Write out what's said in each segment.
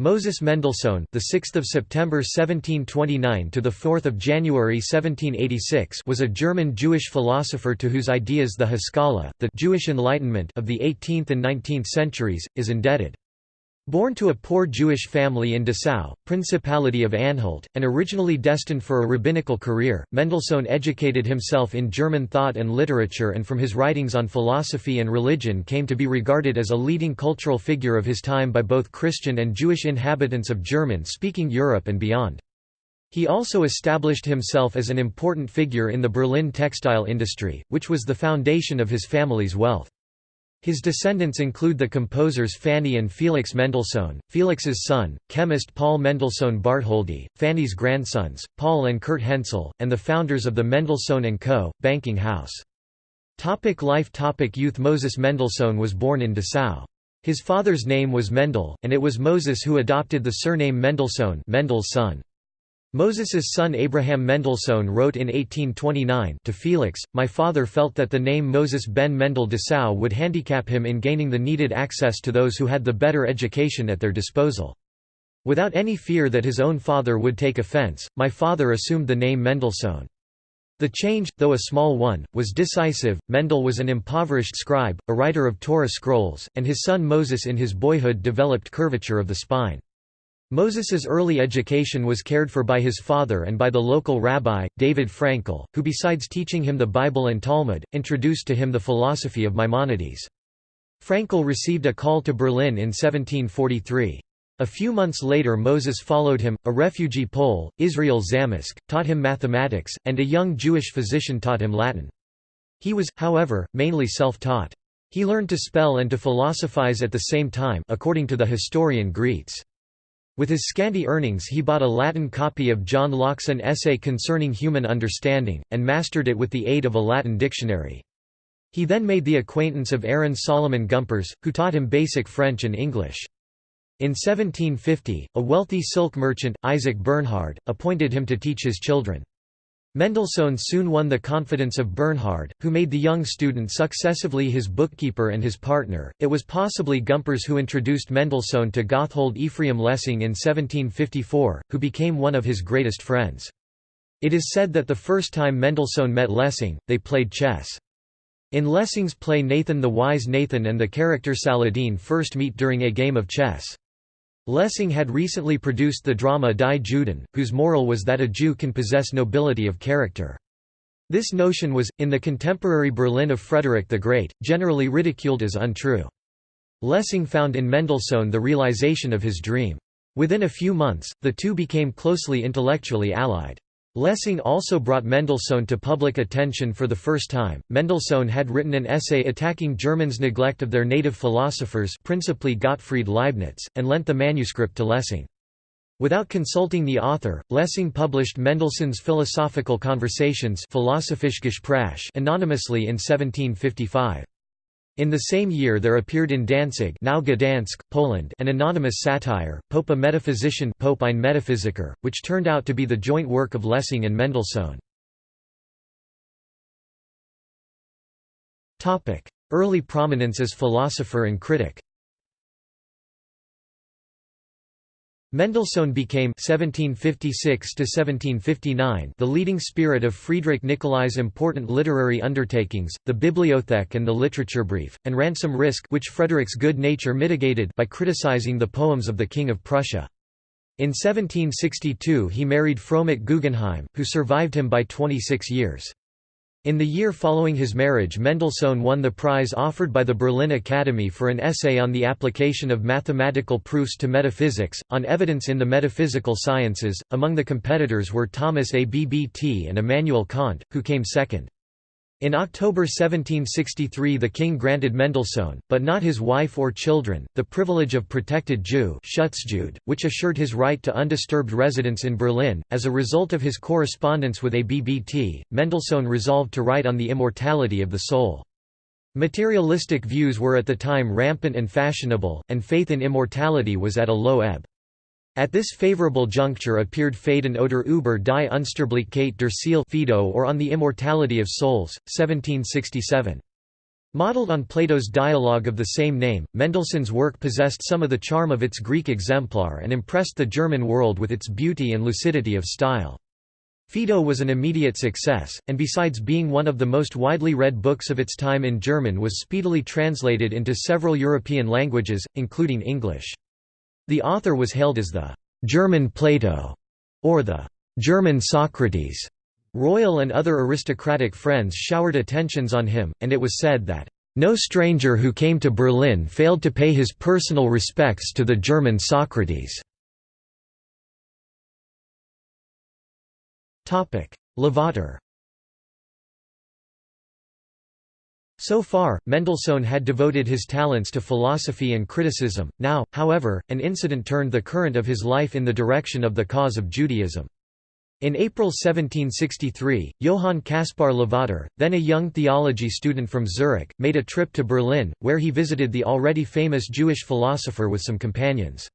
Moses Mendelssohn, the 6th of September 1729 to the 4th of January 1786, was a German Jewish philosopher to whose ideas the Haskalah, the Jewish Enlightenment of the 18th and 19th centuries, is indebted. Born to a poor Jewish family in Dessau, Principality of Anhalt, and originally destined for a rabbinical career, Mendelssohn educated himself in German thought and literature and from his writings on philosophy and religion came to be regarded as a leading cultural figure of his time by both Christian and Jewish inhabitants of German-speaking Europe and beyond. He also established himself as an important figure in the Berlin textile industry, which was the foundation of his family's wealth. His descendants include the composers Fanny and Felix Mendelssohn, Felix's son, chemist Paul Mendelssohn Bartholdy, Fanny's grandsons, Paul and Kurt Hensel, and the founders of the Mendelssohn & Co., banking house. Topic life Topic Youth Moses Mendelssohn was born in Dessau. His father's name was Mendel, and it was Moses who adopted the surname Mendelssohn Mendel's son. Moses's son Abraham Mendelssohn wrote in 1829 to Felix, My father felt that the name Moses ben Mendel Dessau would handicap him in gaining the needed access to those who had the better education at their disposal. Without any fear that his own father would take offense, my father assumed the name Mendelssohn. The change, though a small one, was decisive. Mendel was an impoverished scribe, a writer of Torah scrolls, and his son Moses in his boyhood developed curvature of the spine. Moses's early education was cared for by his father and by the local rabbi, David Frankel, who besides teaching him the Bible and Talmud, introduced to him the philosophy of Maimonides. Frankel received a call to Berlin in 1743. A few months later Moses followed him, a refugee Pole, Israel Zamosz, taught him mathematics, and a young Jewish physician taught him Latin. He was, however, mainly self-taught. He learned to spell and to philosophize at the same time according to the historian Graetz. With his scanty earnings he bought a Latin copy of John Locke's An Essay Concerning Human Understanding, and mastered it with the aid of a Latin dictionary. He then made the acquaintance of Aaron Solomon Gumpertz, who taught him basic French and English. In 1750, a wealthy silk merchant, Isaac Bernhard, appointed him to teach his children. Mendelssohn soon won the confidence of Bernhard, who made the young student successively his bookkeeper and his partner. It was possibly Gumpertz who introduced Mendelssohn to Gotthold Ephraim Lessing in 1754, who became one of his greatest friends. It is said that the first time Mendelssohn met Lessing, they played chess. In Lessing's play Nathan the Wise Nathan and the character Saladin first meet during a game of chess. Lessing had recently produced the drama Die Juden, whose moral was that a Jew can possess nobility of character. This notion was, in the contemporary Berlin of Frederick the Great, generally ridiculed as untrue. Lessing found in Mendelssohn the realization of his dream. Within a few months, the two became closely intellectually allied. Lessing also brought Mendelssohn to public attention for the first time. Mendelssohn had written an essay attacking Germans' neglect of their native philosophers, principally Gottfried Leibniz, and lent the manuscript to Lessing. Without consulting the author, Lessing published Mendelssohn's Philosophical Conversations anonymously in 1755. In the same year there appeared in Danzig now Gdansk, Poland an anonymous satire, Pope a Metaphysician Pope ein Metaphysiker, which turned out to be the joint work of Lessing and Mendelssohn. Early prominence as philosopher and critic Mendelssohn became 1756 the leading spirit of Friedrich Nicolai's important literary undertakings, the Bibliothek and the Literature Brief, and Ransom risk which Frederick's good nature mitigated by criticizing the poems of the King of Prussia. In 1762 he married Fromet Guggenheim, who survived him by 26 years. In the year following his marriage Mendelssohn won the prize offered by the Berlin Academy for an essay on the application of mathematical proofs to metaphysics, on evidence in the metaphysical sciences. Among the competitors were Thomas Abbt and Immanuel Kant, who came second. In October 1763 the king granted Mendelssohn, but not his wife or children, the privilege of protected Jew which assured his right to undisturbed residence in Berlin. As a result of his correspondence with Abbt, Mendelssohn resolved to write on the immortality of the soul. Materialistic views were at the time rampant and fashionable, and faith in immortality was at a low ebb. At this favorable juncture appeared Phädon oder über die Unsterblichkeit der Seele Phaedo or On the Immortality of Souls, 1767. Modeled on Plato's dialogue of the same name, Mendelssohn's work possessed some of the charm of its Greek exemplar and impressed the German world with its beauty and lucidity of style. Phaedo was an immediate success, and besides being one of the most widely read books of its time in German was speedily translated into several European languages, including English. The author was hailed as the «German Plato» or the «German Socrates», Royal and other aristocratic friends showered attentions on him, and it was said that, "...no stranger who came to Berlin failed to pay his personal respects to the German Socrates." Lavater So far, Mendelssohn had devoted his talents to philosophy and criticism, now, however, an incident turned the current of his life in the direction of the cause of Judaism. In April 1763, Johann Caspar Lavater, then a young theology student from Zurich, made a trip to Berlin, where he visited the already famous Jewish philosopher with some companions.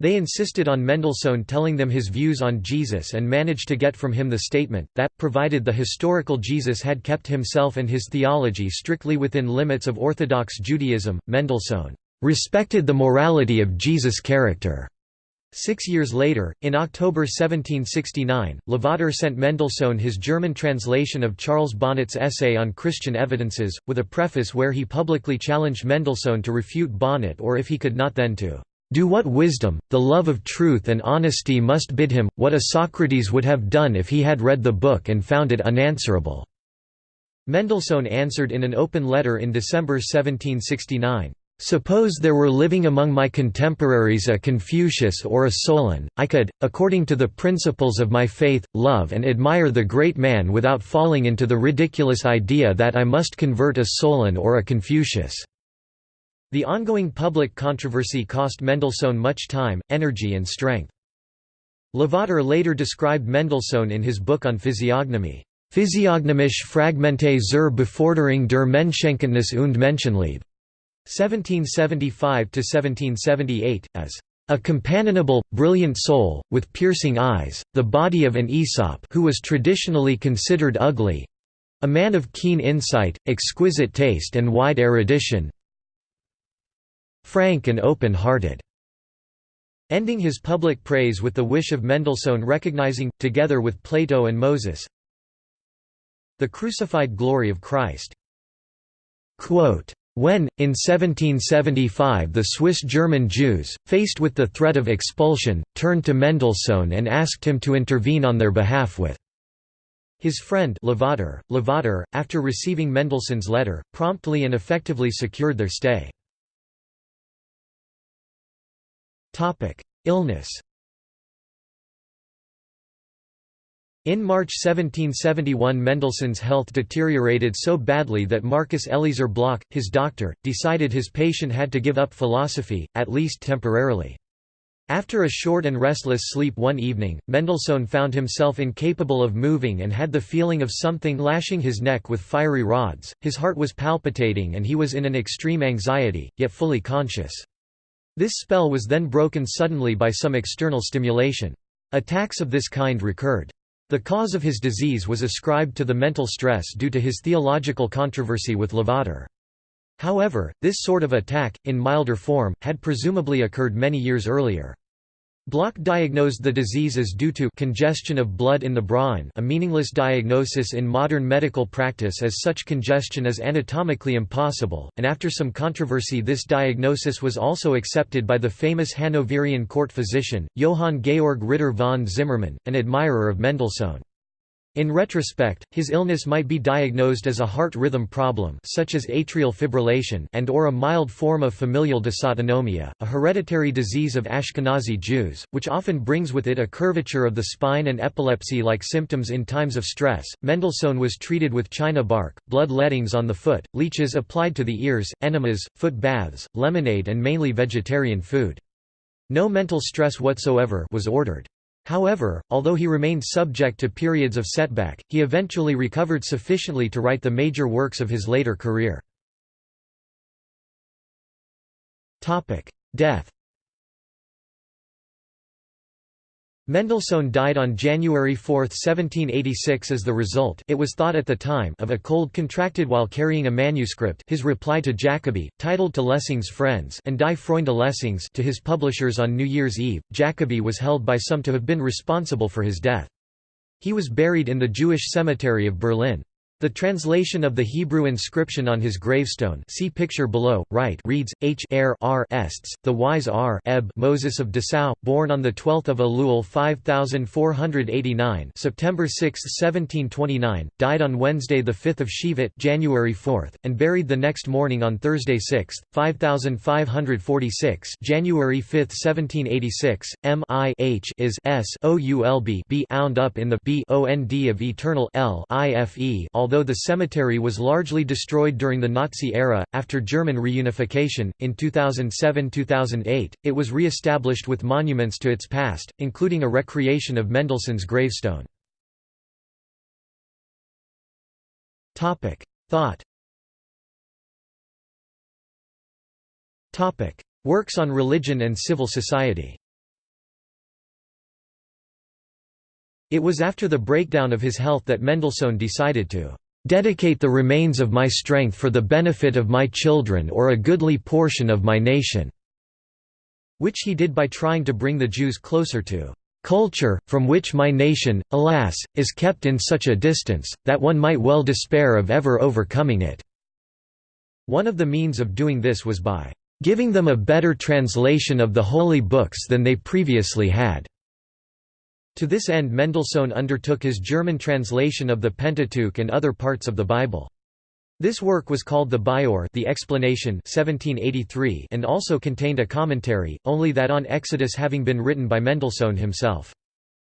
They insisted on Mendelssohn telling them his views on Jesus and managed to get from him the statement, that, provided the historical Jesus had kept himself and his theology strictly within limits of Orthodox Judaism, Mendelssohn "...respected the morality of Jesus' character." Six years later, in October 1769, Lavater sent Mendelssohn his German translation of Charles Bonnet's essay on Christian evidences, with a preface where he publicly challenged Mendelssohn to refute Bonnet or if he could not then to "...do what wisdom, the love of truth and honesty must bid him, what a Socrates would have done if he had read the book and found it unanswerable." Mendelssohn answered in an open letter in December 1769. Suppose there were living among my contemporaries a Confucius or a Solon, I could, according to the principles of my faith, love and admire the great man without falling into the ridiculous idea that I must convert a Solon or a Confucius." The ongoing public controversy cost Mendelssohn much time, energy and strength. Lavater later described Mendelssohn in his book on physiognomy, Physiognomische Fragmente zur Beförderung der Menschenkenntnis und Menschenliebe. 1775–1778, as a companionable, brilliant soul, with piercing eyes, the body of an Aesop who was traditionally considered ugly—a man of keen insight, exquisite taste and wide erudition frank and open-hearted." Ending his public praise with the wish of Mendelssohn recognizing, together with Plato and Moses, the crucified glory of Christ. Quote, when, in 1775 the Swiss-German Jews, faced with the threat of expulsion, turned to Mendelssohn and asked him to intervene on their behalf with his friend Lavater. Lavater, after receiving Mendelssohn's letter, promptly and effectively secured their stay. Illness In March 1771 Mendelssohn's health deteriorated so badly that Marcus Eliezer Bloch, his doctor, decided his patient had to give up philosophy, at least temporarily. After a short and restless sleep one evening, Mendelssohn found himself incapable of moving and had the feeling of something lashing his neck with fiery rods, his heart was palpitating and he was in an extreme anxiety, yet fully conscious. This spell was then broken suddenly by some external stimulation. Attacks of this kind recurred. The cause of his disease was ascribed to the mental stress due to his theological controversy with Lavater. However, this sort of attack, in milder form, had presumably occurred many years earlier. Bloch diagnosed the disease as due to congestion of blood in the brain a meaningless diagnosis in modern medical practice as such congestion is anatomically impossible, and after some controversy this diagnosis was also accepted by the famous Hanoverian court physician, Johann Georg Ritter von Zimmermann, an admirer of Mendelssohn. In retrospect, his illness might be diagnosed as a heart rhythm problem such as atrial fibrillation and or a mild form of familial dysautonomia, a hereditary disease of Ashkenazi Jews, which often brings with it a curvature of the spine and epilepsy-like symptoms in times of stress. Mendelssohn was treated with china bark, blood lettings on the foot, leeches applied to the ears, enemas, foot baths, lemonade and mainly vegetarian food. No mental stress whatsoever was ordered. However, although he remained subject to periods of setback, he eventually recovered sufficiently to write the major works of his later career. Death Mendelssohn died on January 4, 1786 as the result it was thought at the time of a cold contracted while carrying a manuscript his reply to Jacobi, titled To Lessing's Friends and Die Freunde Lessings to his publishers on New Year's Eve. Jacobi was held by some to have been responsible for his death. He was buried in the Jewish cemetery of Berlin. The translation of the Hebrew inscription on his gravestone see picture below, right reads, H er R ests, the wise R Eb Moses of Dessau, born on 12 Elul 5489 September 6, 1729, died on Wednesday 5 Shevat January 4, and buried the next morning on Thursday 6, 5546 January 5, 1786, M I H is S O U L B B ound up in the B O N D of eternal L I F E although the cemetery was largely destroyed during the Nazi era, after German reunification, in 2007–2008, it was re-established with monuments to its past, including a recreation of Mendelssohn's gravestone. Thought Works on religion and civil society It was after the breakdown of his health that Mendelssohn decided to "...dedicate the remains of my strength for the benefit of my children or a goodly portion of my nation", which he did by trying to bring the Jews closer to "...culture, from which my nation, alas, is kept in such a distance, that one might well despair of ever overcoming it." One of the means of doing this was by "...giving them a better translation of the holy books than they previously had." To this end Mendelssohn undertook his German translation of the Pentateuch and other parts of the Bible. This work was called the Biur the explanation 1783 and also contained a commentary, only that on Exodus having been written by Mendelssohn himself.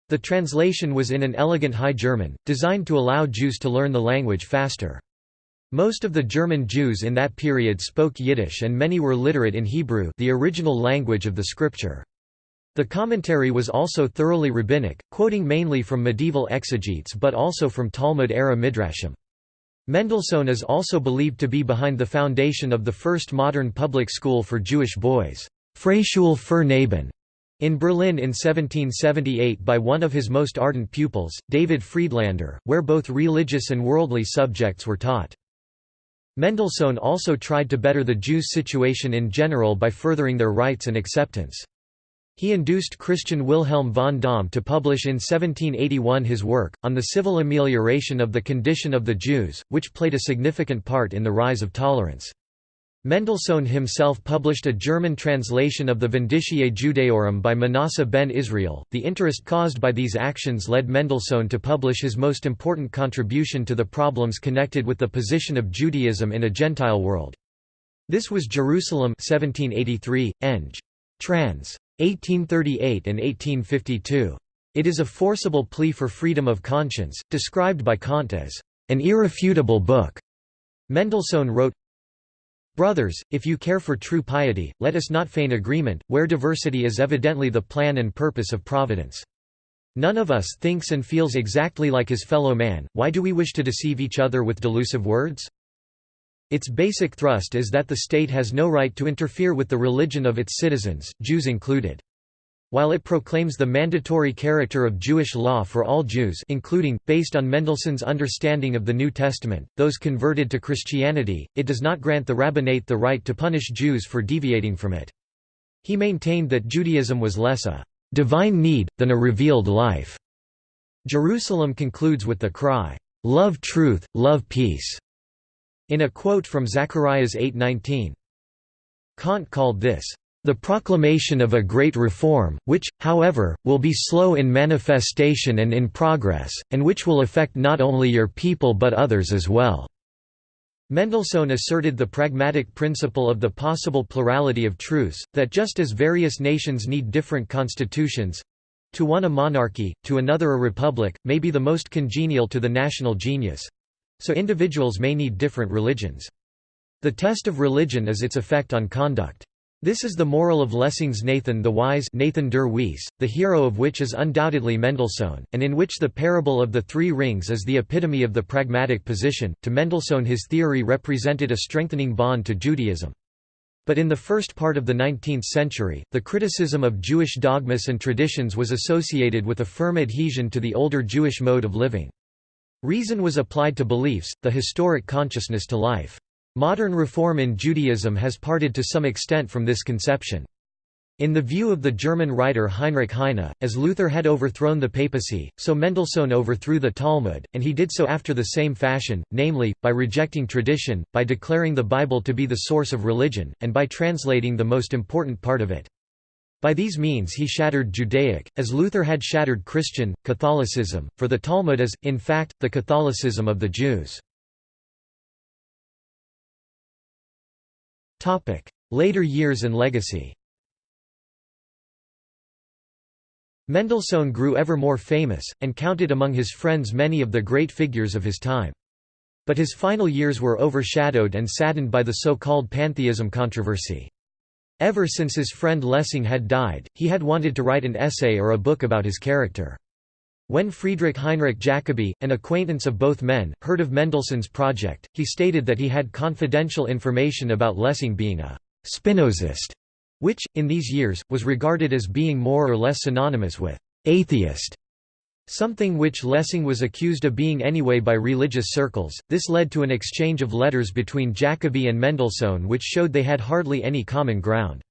The translation was in an elegant High German, designed to allow Jews to learn the language faster. Most of the German Jews in that period spoke Yiddish and many were literate in Hebrew the original language of the scripture. The commentary was also thoroughly rabbinic, quoting mainly from medieval exegetes but also from Talmud-era midrashim. Mendelssohn is also believed to be behind the foundation of the first modern public school for Jewish boys, Freischule für Knaben, in Berlin in 1778 by one of his most ardent pupils, David Friedlander, where both religious and worldly subjects were taught. Mendelssohn also tried to better the Jews' situation in general by furthering their rights and acceptance. He induced Christian Wilhelm von Dohm to publish in 1781 his work, On the Civil Amelioration of the Condition of the Jews, which played a significant part in the rise of tolerance. Mendelssohn himself published a German translation of the Vindiciae Judaeorum by Manasseh ben Israel. The interest caused by these actions led Mendelssohn to publish his most important contribution to the problems connected with the position of Judaism in a Gentile world. This was Jerusalem 1783, Eng. Trans. 1838 and 1852. It is a forcible plea for freedom of conscience, described by Kant as an irrefutable book. Mendelssohn wrote, Brothers, if you care for true piety, let us not feign agreement, where diversity is evidently the plan and purpose of Providence. None of us thinks and feels exactly like his fellow man, why do we wish to deceive each other with delusive words? Its basic thrust is that the state has no right to interfere with the religion of its citizens, Jews included. While it proclaims the mandatory character of Jewish law for all Jews including, based on Mendelssohn's understanding of the New Testament, those converted to Christianity, it does not grant the rabbinate the right to punish Jews for deviating from it. He maintained that Judaism was less a «divine need», than a revealed life. Jerusalem concludes with the cry, «Love truth, love peace», in a quote from Zacharias 8:19. Kant called this, "...the proclamation of a great reform, which, however, will be slow in manifestation and in progress, and which will affect not only your people but others as well." Mendelssohn asserted the pragmatic principle of the possible plurality of truths, that just as various nations need different constitutions, to one a monarchy, to another a republic, may be the most congenial to the national genius, so individuals may need different religions. The test of religion is its effect on conduct. This is the moral of Lessing's Nathan the Wise Nathan der Weise, the hero of which is undoubtedly Mendelssohn, and in which the parable of the three rings is the epitome of the pragmatic position. To Mendelssohn his theory represented a strengthening bond to Judaism. But in the first part of the 19th century, the criticism of Jewish dogmas and traditions was associated with a firm adhesion to the older Jewish mode of living. Reason was applied to beliefs, the historic consciousness to life. Modern reform in Judaism has parted to some extent from this conception. In the view of the German writer Heinrich Heine, as Luther had overthrown the papacy, so Mendelssohn overthrew the Talmud, and he did so after the same fashion, namely, by rejecting tradition, by declaring the Bible to be the source of religion, and by translating the most important part of it. By these means he shattered Judaic, as Luther had shattered Christian, Catholicism, for the Talmud is, in fact, the Catholicism of the Jews. Later years and legacy Mendelssohn grew ever more famous, and counted among his friends many of the great figures of his time. But his final years were overshadowed and saddened by the so-called pantheism controversy. Ever since his friend Lessing had died, he had wanted to write an essay or a book about his character. When Friedrich Heinrich Jacobi, an acquaintance of both men, heard of Mendelssohn's project, he stated that he had confidential information about Lessing being a Spinozist which, in these years, was regarded as being more or less synonymous with atheist, something which Lessing was accused of being anyway by religious circles. This led to an exchange of letters between Jacobi and Mendelssohn which showed they had hardly any common ground.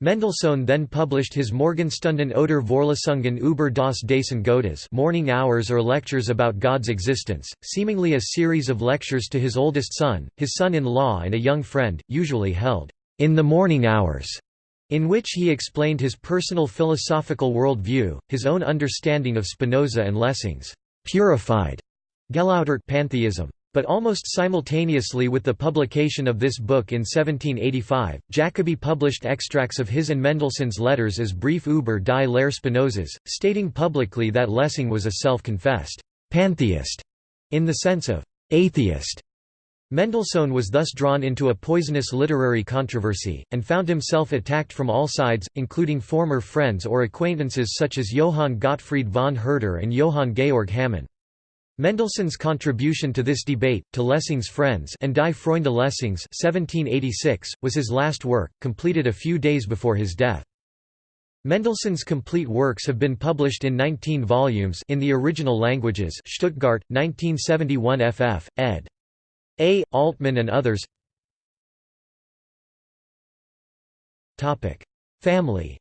Mendelssohn then published his Morgenstunden oder Vorlesungen über das Dasein Gottes morning hours or lectures about God's existence, seemingly a series of lectures to his oldest son, his son-in-law and a young friend, usually held in the morning hours in which he explained his personal philosophical worldview, his own understanding of Spinoza and Lessing's purified Gelautert pantheism. But almost simultaneously with the publication of this book in 1785, Jacobi published extracts of his and Mendelssohn's letters as Brief über die Lehre Spinozas, stating publicly that Lessing was a self-confessed pantheist in the sense of atheist Mendelssohn was thus drawn into a poisonous literary controversy, and found himself attacked from all sides, including former friends or acquaintances such as Johann Gottfried von Herder and Johann Georg Hamann. Mendelssohn's contribution to this debate, to Lessing's Friends and Die Freunde Lessings 1786, was his last work, completed a few days before his death. Mendelssohn's complete works have been published in 19 volumes in the original languages Stuttgart, 1971 ff., ed. A. Altman and others Family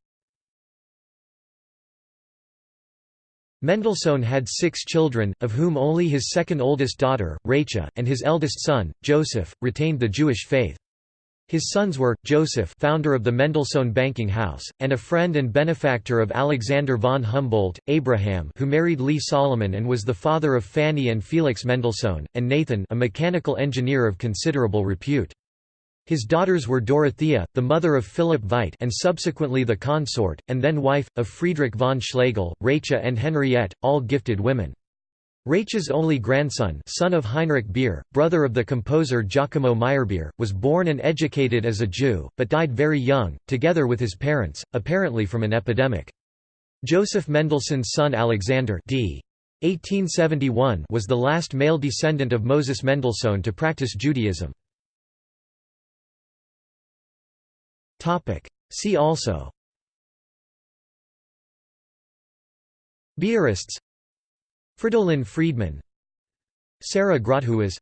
Mendelssohn had six children, of whom only his second oldest daughter, Rachel, and his eldest son, Joseph, retained the Jewish faith. His sons were, Joseph founder of the Mendelssohn banking house, and a friend and benefactor of Alexander von Humboldt, Abraham who married Lee Solomon and was the father of Fanny and Felix Mendelssohn, and Nathan a mechanical engineer of considerable repute. His daughters were Dorothea, the mother of Philipp Veit and subsequently the consort, and then wife, of Friedrich von Schlegel, Rachel and Henriette, all gifted women. Rachel's only grandson son of Heinrich Beer, brother of the composer Giacomo Meyerbeer, was born and educated as a Jew, but died very young, together with his parents, apparently from an epidemic. Joseph Mendelssohn's son Alexander d. 1871 was the last male descendant of Moses Mendelssohn to practice Judaism. See also Beerists Fridolin Friedman Sarah Grotthuis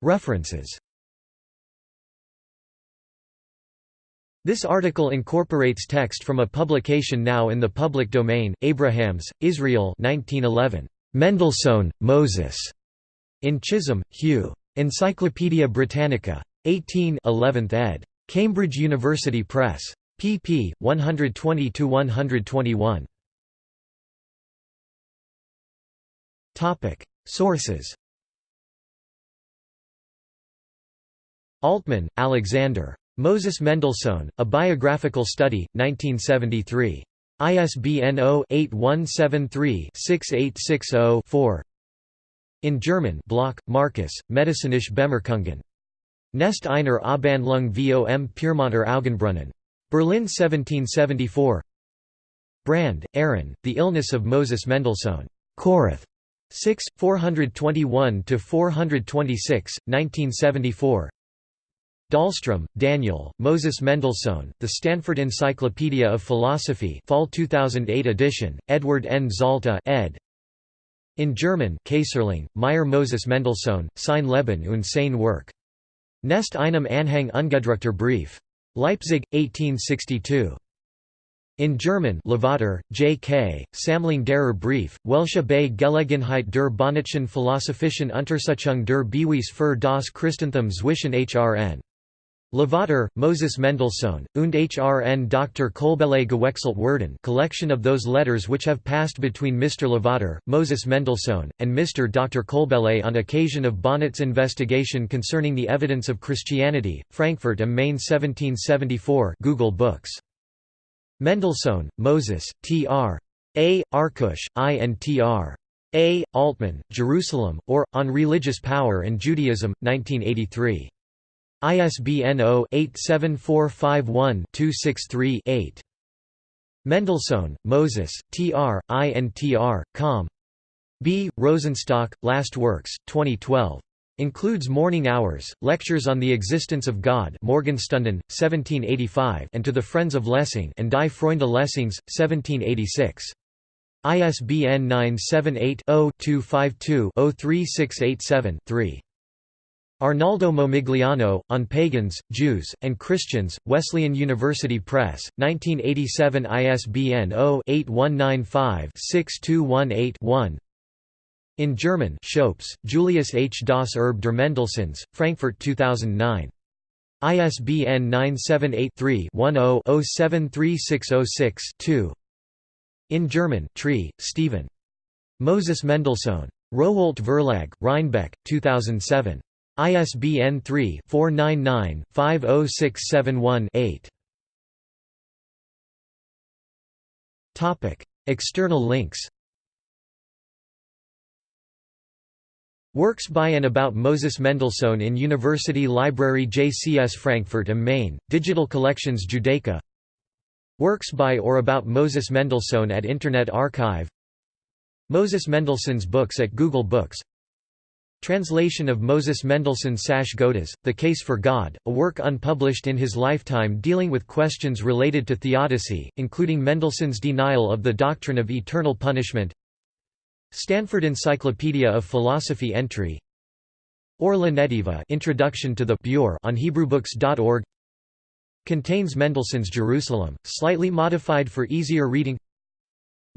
References This article incorporates text from a publication now in the public domain, Abrahams, Israel 1911. Mendelssohn, Moses. In Chisholm, Hugh. Encyclopædia Britannica. 18 11th ed. Cambridge University Press pp. 120–121. Sources Altman, Alexander. Moses Mendelssohn, A Biographical Study, 1973. ISBN 0-8173-6860-4 In German Bloch, Markus, Medizinische Bemerkungen. Nest einer Abhandlung vom Pyrmonter Augenbrunnen. Berlin 1774 Brand, Aaron, The Illness of Moses Mendelssohn. Koroth. 6, 421–426, 1974 Dahlstrom, Daniel, Moses Mendelssohn, The Stanford Encyclopedia of Philosophy Fall 2008 edition, Edward N. Zalta ed. In German Kayserling, Meyer Moses Mendelssohn, sein Leben und sein Werk. Nest einem Anhang ungedruckter Brief. Leipzig, 1862. In German Lavater, J.K., Sammlung derer Brief, welche bei Gelegenheit der Bonnetschen Philosophischen Untersuchung der Beweis für das Christentum zwischen Hrn. Lavater, Moses Mendelssohn, und Hrn Dr. Kolbele gewechselt werden collection of those letters which have passed between Mr. Lavater, Moses Mendelssohn, and Mr. Dr. Kolbele on occasion of Bonnet's investigation concerning the evidence of Christianity, Frankfurt am Main 1774 Google Books. Mendelssohn, Moses, T.R. A. Arkush, I and T.R. A. Altman, Jerusalem, or, On Religious Power and Judaism, 1983. ISBN 0-87451-263-8. Mendelssohn, Moses, T.R., I and T.R., com. B. Rosenstock, Last Works, 2012. Includes Morning Hours, Lectures on the Existence of God Morgenstunden, 1785 and To the Friends of Lessing and Die Freunde Lessings, 1786. ISBN 978 0 252 03687 3. Arnaldo Momigliano, On Pagans, Jews, and Christians, Wesleyan University Press, 1987 ISBN 0-8195-6218-1 In German Schoeps, Julius H. Das Erbe der Mendelssohns, Frankfurt 2009. ISBN 978-3-10-073606-2 In German Tree, Stephen. Moses Mendelssohn. Rowohlt Verlag, Reinbek, 2007. ISBN 3-499-50671-8. External links. Works by and about Moses Mendelssohn in University Library JCS Frankfurt am Main, Digital Collections Judaica Works by or about Moses Mendelssohn at Internet Archive. Moses Mendelssohn's books at Google Books Translation of Moses Mendelssohn Sache Gottes, The Case for God, a work unpublished in his lifetime dealing with questions related to theodicy, including Mendelssohn's denial of the doctrine of eternal punishment. Stanford Encyclopedia of Philosophy entry. Or La Netiva Introduction to the Biur on HebrewBooks.org Contains Mendelssohn's Jerusalem, slightly modified for easier reading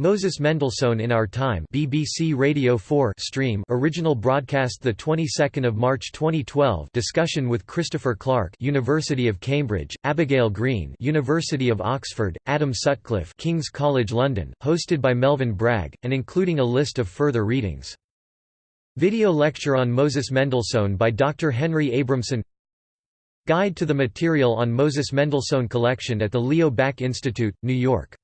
Moses Mendelssohn in Our Time BBC Radio 4 stream original broadcast the 22nd of March 2012 discussion with Christopher Clark University of Cambridge Abigail Green University of Oxford Adam Sutcliffe King's College London hosted by Melvin Bragg and including a list of further readings. Video lecture on Moses Mendelssohn by Dr Henry Abramson. Guide to the material on Moses Mendelssohn collection at the Leo Baeck Institute New York